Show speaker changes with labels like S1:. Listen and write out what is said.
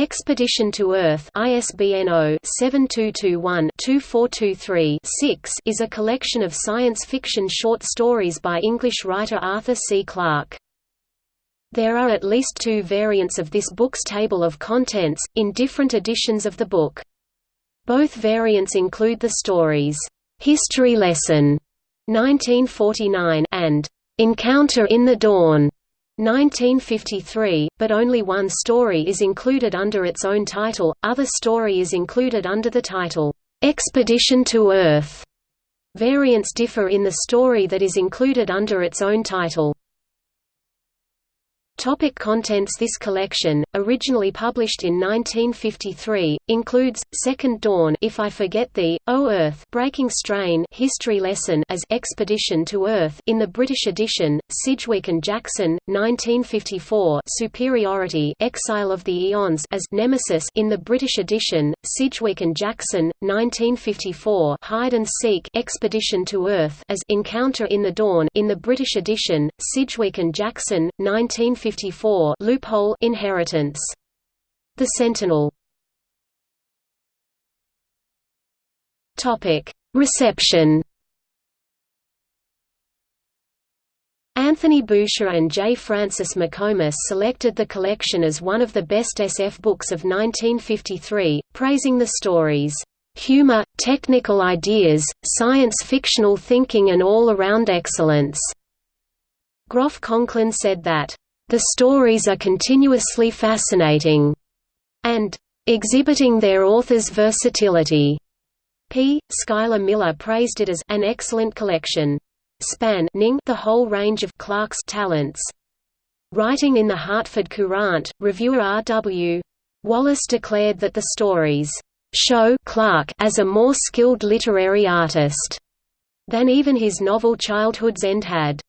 S1: Expedition to Earth ISBN 0-7221-2423-6 is a collection of science fiction short stories by English writer Arthur C. Clarke. There are at least two variants of this book's table of contents, in different editions of the book. Both variants include the stories, "'History Lesson' 1949 and "'Encounter in the Dawn' 1953, but only one story is included under its own title, other story is included under the title, "'Expedition to Earth'. Variants differ in the story that is included under its own title. Topic contents This collection, originally published in 1953, includes Second Dawn, If I Forget Thee, O Earth, Breaking Strain, History Lesson as Expedition to Earth in the British edition, Sidgwick and Jackson, 1954, Superiority, Exile of the Eons as Nemesis in the British edition, Sidgwick and Jackson, 1954, Hide and Seek, Expedition to Earth as Encounter in the Dawn in the British edition, Sidgwick and Jackson, 1954 1954 loophole inheritance. The Sentinel. Topic: Reception. Anthony Boucher and J. Francis McComas selected the collection as one of the best SF books of 1953, praising the stories, "...humor, technical ideas, science-fictional thinking and all-around excellence." Groff Conklin said that, the stories are continuously fascinating, and exhibiting their author's versatility. P. Schuyler Miller praised it as an excellent collection. Spanning the whole range of Clarke's talents. Writing in the Hartford Courant, reviewer R.W. Wallace declared that the stories show Clarke as a more skilled literary artist than even his novel Childhood's End had.